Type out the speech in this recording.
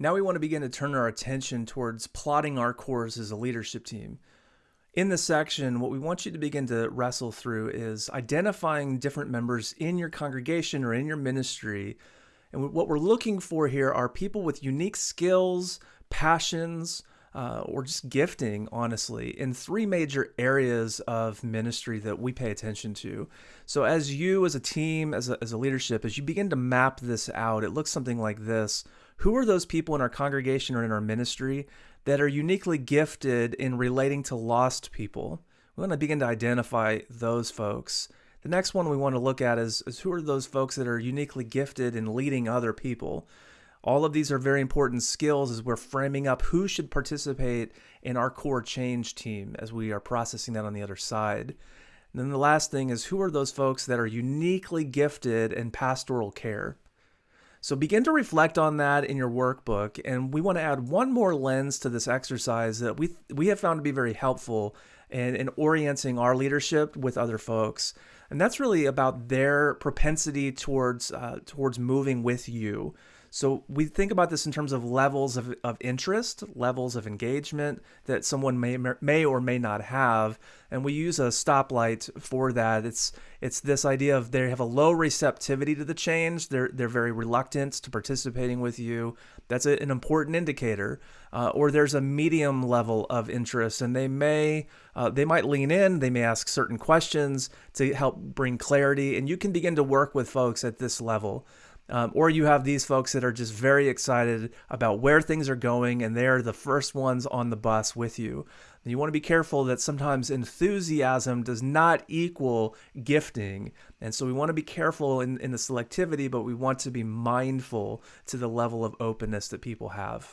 Now we want to begin to turn our attention towards plotting our course as a leadership team. In this section, what we want you to begin to wrestle through is identifying different members in your congregation or in your ministry. And what we're looking for here are people with unique skills, passions, uh, or just gifting, honestly, in three major areas of ministry that we pay attention to. So, as you, as a team, as a, as a leadership, as you begin to map this out, it looks something like this who are those people in our congregation or in our ministry that are uniquely gifted in relating to lost people? We want to begin to identify those folks. The next one we want to look at is, is who are those folks that are uniquely gifted in leading other people? All of these are very important skills as we're framing up who should participate in our core change team as we are processing that on the other side. And then the last thing is who are those folks that are uniquely gifted in pastoral care? So begin to reflect on that in your workbook. And we want to add one more lens to this exercise that we, we have found to be very helpful in, in orienting our leadership with other folks. And that's really about their propensity towards, uh, towards moving with you. So we think about this in terms of levels of, of interest, levels of engagement that someone may may or may not have, and we use a stoplight for that. It's it's this idea of they have a low receptivity to the change. They're they're very reluctant to participating with you. That's a, an important indicator. Uh, or there's a medium level of interest, and they may uh, they might lean in. They may ask certain questions to help bring clarity, and you can begin to work with folks at this level. Um, or you have these folks that are just very excited about where things are going and they're the first ones on the bus with you. And you want to be careful that sometimes enthusiasm does not equal gifting. And so we want to be careful in, in the selectivity, but we want to be mindful to the level of openness that people have.